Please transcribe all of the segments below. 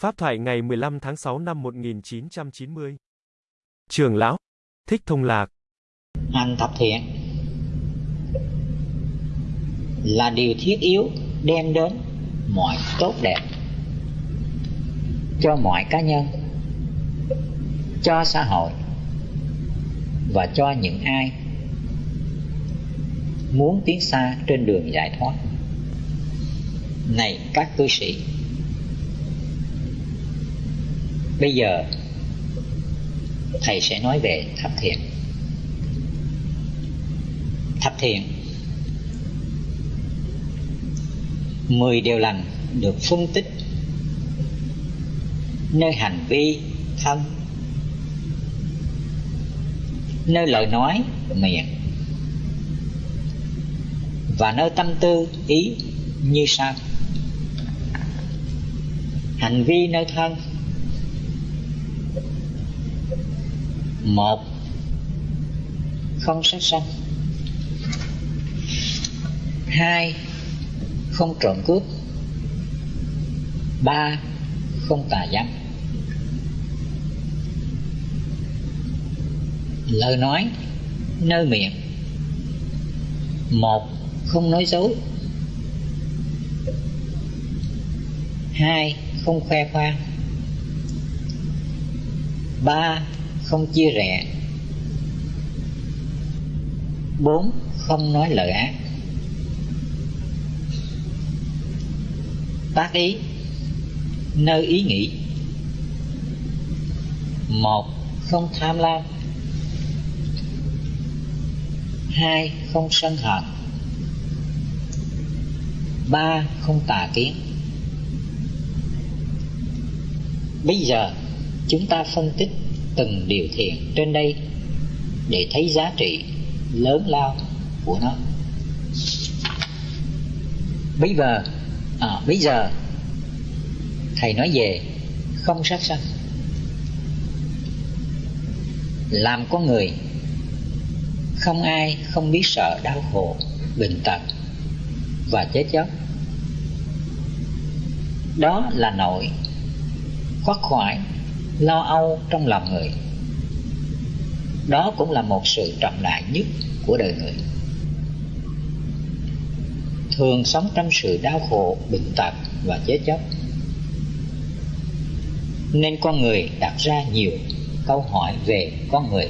Pháp thoại ngày 15 tháng 6 năm 1990. Trường lão Thích Thông Lạc. Hành tập thiện là điều thiết yếu đem đến mọi tốt đẹp cho mọi cá nhân, cho xã hội và cho những ai muốn tiến xa trên đường giải thoát. Này các cư sĩ, bây giờ, thầy sẽ nói về thập thiện. Thập thiện, mười điều lành được phân tích. Nơi hành vi, thân. Nơi lời nói, miệng. Và nơi tâm tư, ý như sau. Hành vi nơi thân. Một. Không sát sanh. Hai. Không trộm cướp. Ba. Không tà dâm. Lời nói, nơi miệng. Một. Không nói dối. Hai. Không khoe khoang. Ba không chia rẽ. Bốn, không nói lời ác. Tác ý, nơi ý nghĩ. Một, không tham lam. Hai, không sân hận. Ba, không tà kiến. Bây giờ, chúng ta phân tích từng điều thiện trên đây để thấy giá trị lớn lao của nó. Bây giờ à, bây giờ thầy nói về không sát sanh. Làm con người không ai không biết sợ đau khổ bệnh tật và chết chóc. Đó là nỗi khoác khoải lo âu trong lòng người. Đó cũng là một sự trọng đại nhất của đời người. Thường sống trong sự đau khổ, bệnh tật và chết chóc. Nên con người đặt ra nhiều câu hỏi về con người.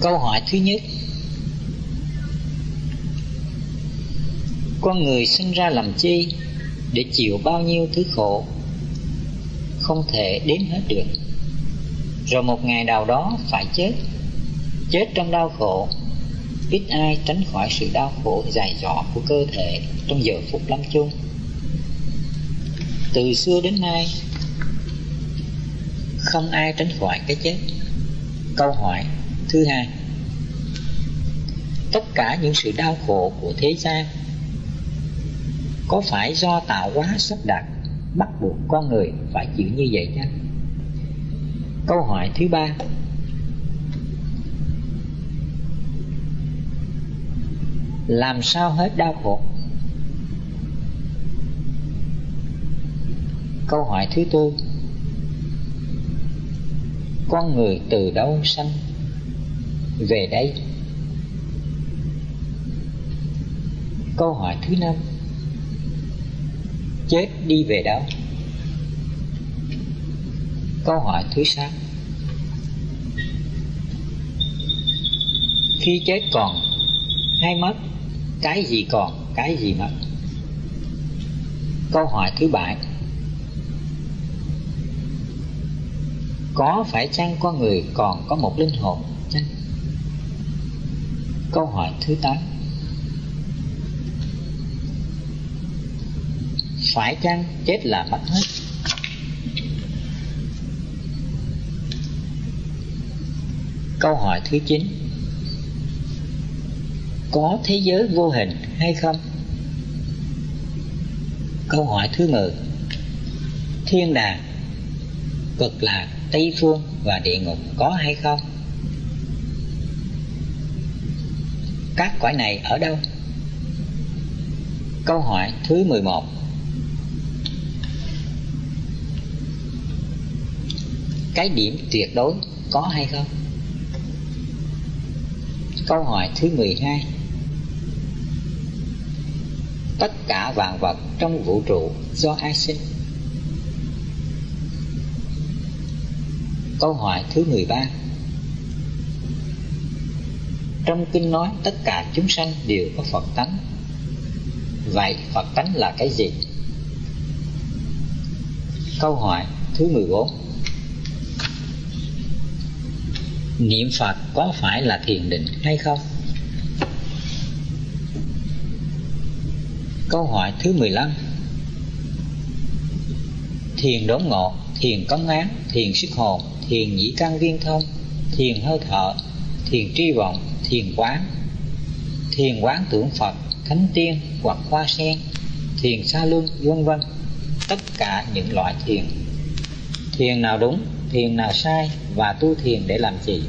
Câu hỏi thứ nhất, con người sinh ra làm chi để chịu bao nhiêu thứ khổ? Không thể đếm hết được. Rồi một ngày nào đó phải chết. Chết trong đau khổ. Ít ai tránh khỏi sự đau khổ dài dọ của cơ thể trong giờ phút lâm chung. Từ xưa đến nay, không ai tránh khỏi cái chết. Câu hỏi thứ hai. Tất cả những sự đau khổ của thế gian có phải do tạo hóa sắp đặt bắt buộc con người phải chịu như vậy chứ? Câu hỏi thứ ba. Làm sao hết đau khổ? Câu hỏi thứ tư. Con người từ đâu sanh? Về đây. Câu hỏi thứ năm chết, đi về đâu? Câu hỏi thứ sáu. Khi chết còn, hay mất? Cái gì còn, cái gì mất? Câu hỏi thứ bảy. Có phải chăng con người còn có một linh hồn chăng? Câu hỏi thứ tám. Phải chăng? Chết là mất hết. Câu hỏi thứ chín. Có thế giới vô hình hay không? Câu hỏi thứ mười. Thiên đàng, cực lạc, tây phương và địa ngục có hay không? Các cõi này ở đâu? Câu hỏi thứ 11 cái điểm tuyệt đối có hay không? Câu hỏi thứ 12 tất cả vạn vật trong vũ trụ do ai sinh? Câu hỏi thứ 13 trong kinh nói tất cả chúng sanh đều có Phật tánh. Vậy Phật tánh là cái gì? Câu hỏi thứ 14 Niệm Phật có phải là thiền định hay không? Câu hỏi thứ 15 Thiền đốn ngộ, thiền cống án, thiền sức hồn, thiền nhĩ căn viên thông, thiền hơi thở, thiền tri vọng, thiền quán, thiền quán tưởng Phật, thánh tiên hoặc hoa sen, thiền xa luân, vân vân. Tất cả những loại thiền. Thiền nào đúng, thiền nào sai và tu thiền để làm gì?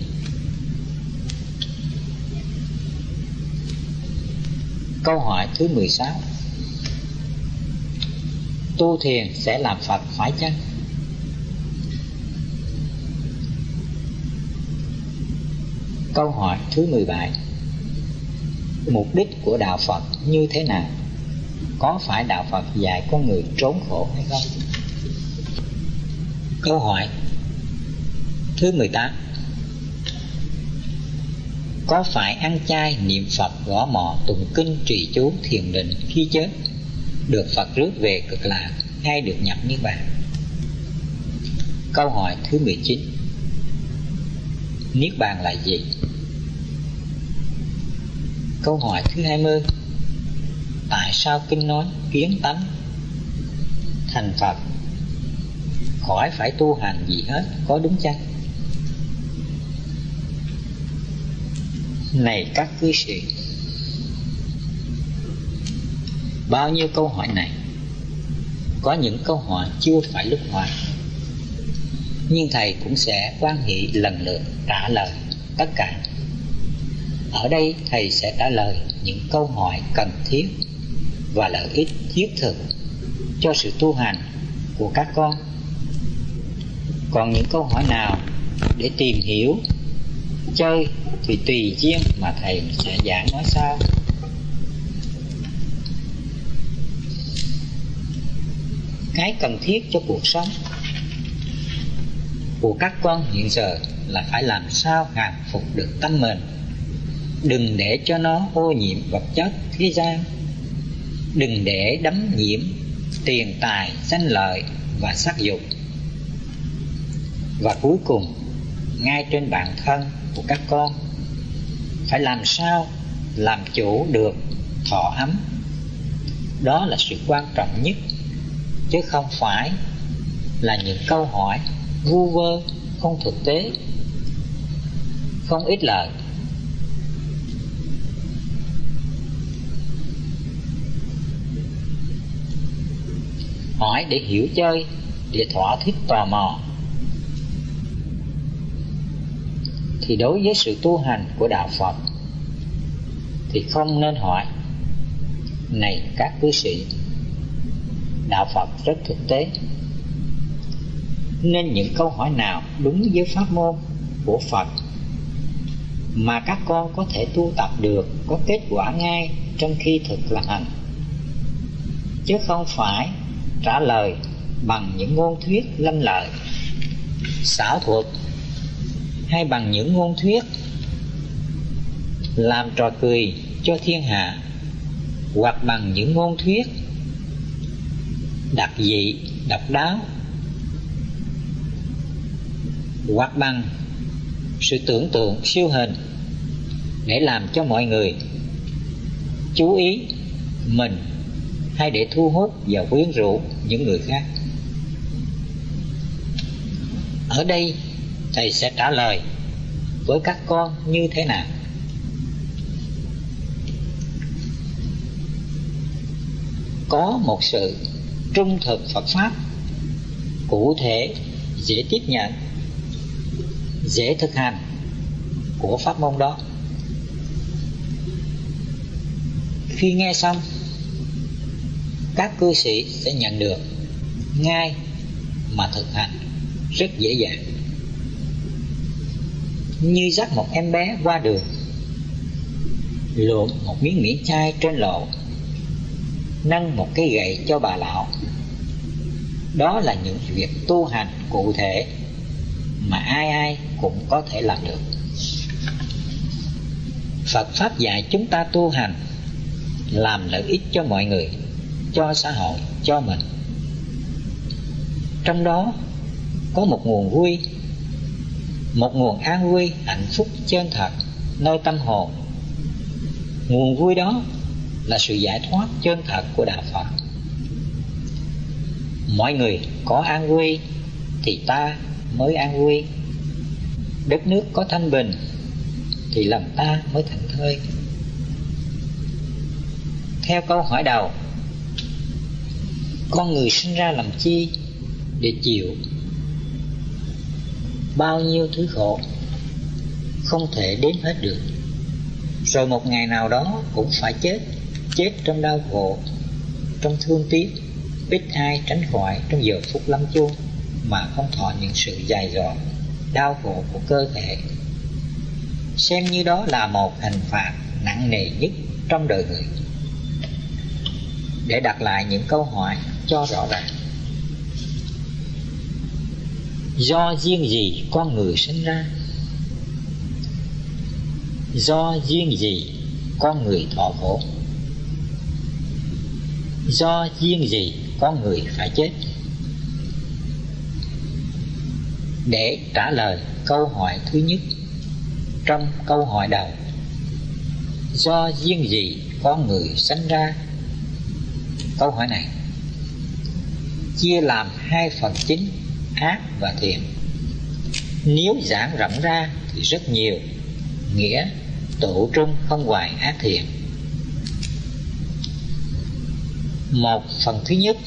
Câu hỏi thứ 16 Tu thiền sẽ làm Phật phải chăng? Câu hỏi thứ 17 Mục đích của Đạo Phật như thế nào? Có phải Đạo Phật dạy con người trốn khổ hay không? Câu hỏi thứ 18 Có phải ăn chay, niệm Phật, gõ mò, tụng kinh, trì chú, thiền định khi chết Được Phật rước về cực lạc hay được nhập Niết Bàn? Câu hỏi thứ 19 Niết Bàn là gì? Câu hỏi thứ 20 Tại sao Kinh nói kiến tánh thành Phật khỏi phải tu hành gì hết có đúng chăng? Này các cư sĩ. Bao nhiêu câu hỏi này? Có những câu hỏi chưa phải lúc hỏi. Nhưng Thầy cũng sẽ quan hệ lần lượt trả lời tất cả. Ở đây thầy sẽ trả lời những câu hỏi cần thiết và lợi ích thiết thực cho sự tu hành của các con. Còn những câu hỏi nào để tìm hiểu, chơi, thì tùy duyên mà thầy sẽ giảng nói sau. Cái cần thiết cho cuộc sống của các con hiện giờ là phải làm sao hàng phục được tâm mình. Đừng để cho nó ô nhiễm vật chất thế gian. Đừng để đấm nhiễm tiền tài, danh lợi và sắc dục. Và cuối cùng, ngay trên bản thân của các con. Phải làm sao làm chủ được thọ ấm? Đó là sự quan trọng nhất, chứ không phải là những câu hỏi vu vơ không thực tế. Không ít lời. Hỏi để hiểu chơi, để thỏa thích tò mò. Thì đối với sự tu hành của đạo Phật thì không nên hỏi, này các cư sĩ, đạo Phật rất thực tế. Nên những câu hỏi nào đúng với pháp môn của Phật mà các con có thể tu tập được có kết quả ngay trong khi thực là hành? Chứ không phải trả lời bằng những ngôn thuyết lanh lợi, xảo thuật hay bằng những ngôn thuyết. Làm trò cười cho thiên hạ, hoặc bằng những ngôn thuyết. Đặc dị độc đáo. Hoặc bằng sự tưởng tượng siêu hình để làm cho mọi người chú ý mình hay để thu hút và quyến rũ những người khác. Ở đây thầy sẽ trả lời, với các con như thế nào? Có một sự trung thực phật pháp, cụ thể, dễ tiếp nhận, dễ thực hành của pháp môn đó. Khi nghe xong, các cư sĩ sẽ nhận được ngay mà thực hành rất dễ dàng như dắt một em bé qua đường, luộc một miếng miễn chai trên lộ nâng một cái gậy cho bà lão. Đó là những việc tu hành cụ thể mà ai ai cũng có thể làm được. Phật pháp dạy chúng ta tu hành làm lợi ích cho mọi người, cho xã hội, cho mình. Trong đó có một nguồn vui một nguồn an vui, hạnh phúc chân thật, nơi tâm hồn. Nguồn vui đó là sự giải thoát chân thật của đạo phật. Mọi người có an vui thì ta mới an vui. Đất nước có thanh bình thì lòng ta mới thành thơi. Theo câu hỏi đầu, con người sinh ra làm chi để chịu bao nhiêu thứ khổ, không thể đếm hết được. Rồi một ngày nào đó cũng phải chết chết trong đau khổ, trong thương tiếc, ít ai tránh khỏi trong giờ phút lâm chung mà không thọ những sự dài dò, đau khổ của cơ thể. Xem như đó là một hình phạt nặng nề nhất trong đời người. Để đặt lại những câu hỏi cho rõ ràng do duyên gì con người sinh ra? Do duyên gì con người thọ khổ? Do duyên gì con người phải chết? Để trả lời câu hỏi thứ nhất trong câu hỏi đầu. Do duyên gì con người sinh ra? Câu hỏi này chia làm hai phần chính ác và thiện nếu giảng rộng ra thì rất nhiều, nghĩa tổ trung không hoài ác thiện một phần thứ nhất,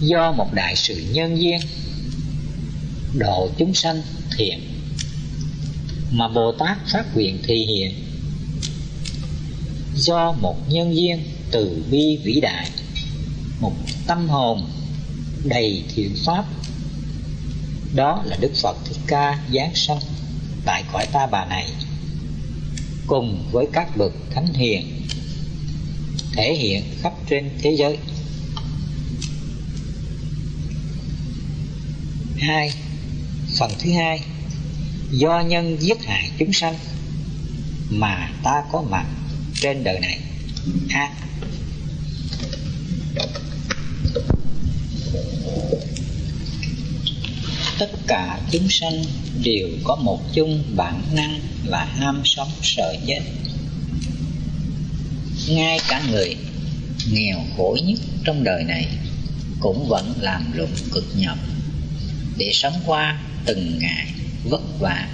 do một đại sự nhân duyên, độ chúng sanh thiện mà bồ tát phát nguyện thị hiện. Do một nhân duyên từ bi vĩ đại, một tâm hồn đầy thiện pháp. Đó là đức phật thích ca giáng sanh tại cõi ta bà này, cùng với các bậc thánh hiền thể hiện khắp trên thế giới. Hai, phần thứ hai, do nhân giết hại chúng sanh mà ta có mặt trên đời này. A. tất cả chúng sanh đều có một chung bản năng là ham sống sợ chết. Ngay cả người nghèo khổ nhất trong đời này cũng vẫn làm lụng cực nhọc để sống qua từng ngày vất vả,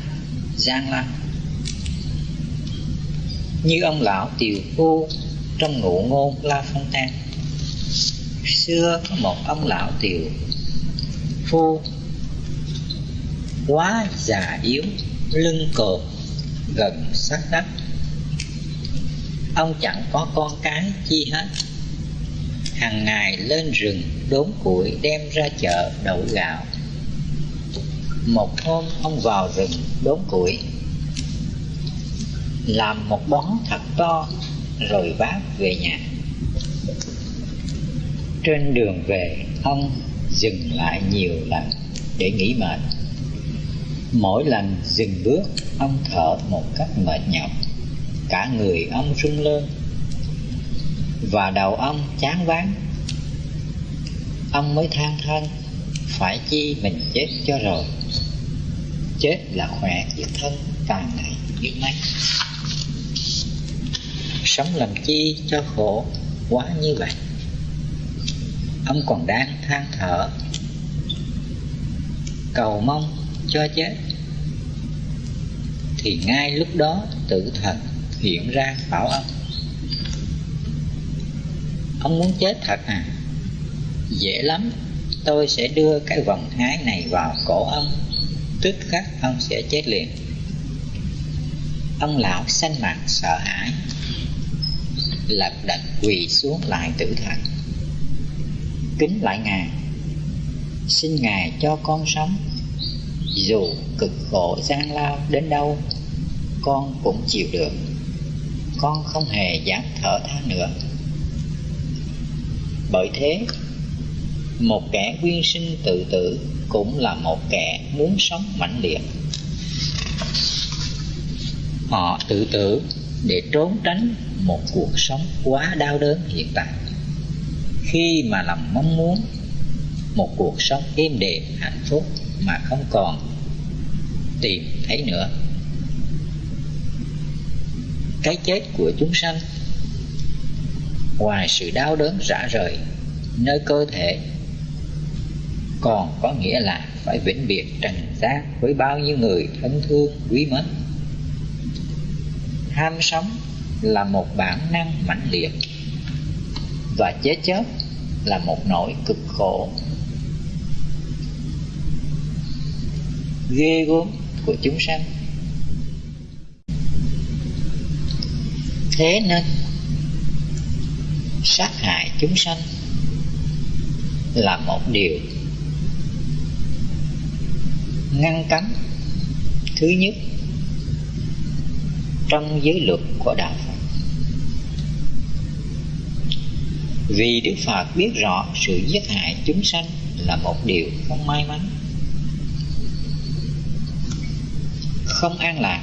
gian lao như ông lão tiều phu trong ngụ ngôn la phong tan xưa có một ông lão tiều phu, quá già yếu, lưng cột, gần sát đất. Ông chẳng có con cái chi hết. Hàng ngày lên rừng đốn củi đem ra chợ đậu gạo. Một hôm ông vào rừng đốn củi, làm một bón thật to, rồi vác về nhà trên đường về, ông dừng lại nhiều lần để nghỉ mệt. Mỗi lần dừng bước, ông thở một cách mệt nhọc. Cả người ông run lên và đầu ông chán ván ông mới than thân, phải chi mình chết cho rồi. Chết là khỏe giết thân càng ngày giết mấy sống làm chi cho khổ quá như vậy? Ông còn đang than thở. Cầu mong cho chết. Thì ngay lúc đó tự thần hiện ra bảo ông. Ông muốn chết thật à? Dễ lắm. Tôi sẽ đưa cái vòng hái này vào cổ ông. Tức khắc ông sẽ chết liền. Ông lão xanh mặt sợ hãi lật đật quỳ xuống lại tử thần kính lại ngài. Xin ngài cho con sống. Dù cực khổ gian lao đến đâu, con cũng chịu được. Con không hề dám thở than nữa. Bởi thế, một kẻ quyên sinh tự tử cũng là một kẻ muốn sống mãnh liệt. Họ tự tử để trốn tránh một cuộc sống quá đau đớn hiện tại khi mà lòng mong muốn một cuộc sống êm đềm, hạnh phúc mà không còn tìm thấy nữa. Cái chết của chúng sanh, ngoài sự đau đớn rã rời nơi cơ thể, còn có nghĩa là phải vĩnh biệt trần gian với bao nhiêu người thân thương, quý mến. Ham sống là một bản năng mãnh liệt và chết chớp là một nỗi cực khổ. Ghê gớm của chúng sanh. Thế nên, sát hại chúng sanh là một điều ngăn cấm thứ nhất trong giới luật của đạo Phật. Vì Đức Phật biết rõ sự giết hại chúng sanh là một điều không may mắn. Không an lạc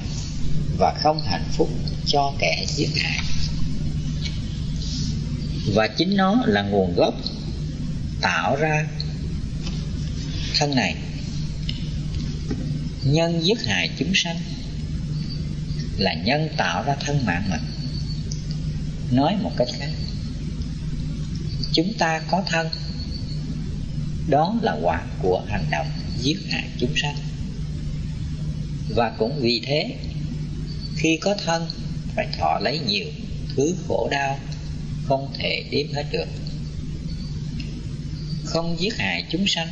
và không hạnh phúc cho kẻ giết hại. Và chính nó là nguồn gốc tạo ra thân này. Nhân giết hại chúng sanh là nhân tạo ra thân mạng mình. Nói một cách khác chúng ta có thân. Đó là quả của hành động giết hại chúng sanh. Và cũng vì thế, khi có thân, phải thọ lấy nhiều thứ khổ đau, không thể đếm hết được. Không giết hại chúng sanh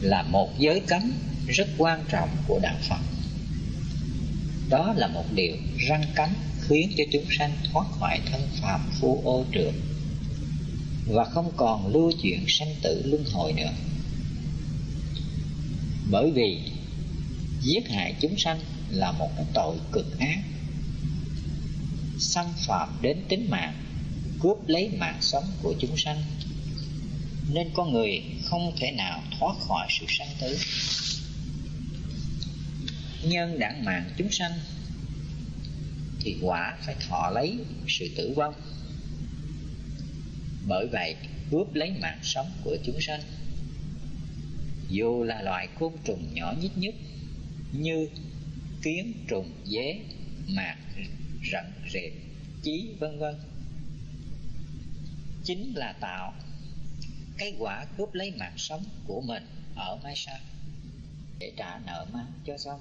là một giới cấm rất quan trọng của đạo Phật. Đó là một điều răng cánh khiến cho chúng sanh thoát khỏi thân phàm phu ô trượt và không còn lưu chuyện sanh tử luân hồi nữa. Bởi vì giết hại chúng sanh là một cái tội cực ác. Xâm phạm đến tính mạng, cướp lấy mạng sống của chúng sanh. Nên con người không thể nào thoát khỏi sự sanh tử. Nhân đảng mạng chúng sanh thì quả phải thọ lấy sự tử vong bởi vậy, cướp lấy mạng sống của chúng sanh. Dù là loại côn trùng nhỏ nhất nhất, như kiến trùng dế, mạc rận rệp, chí, vân vân, chính là tạo cái quả cướp lấy mạng sống của mình ở mai sau để trả nợ mang cho xong.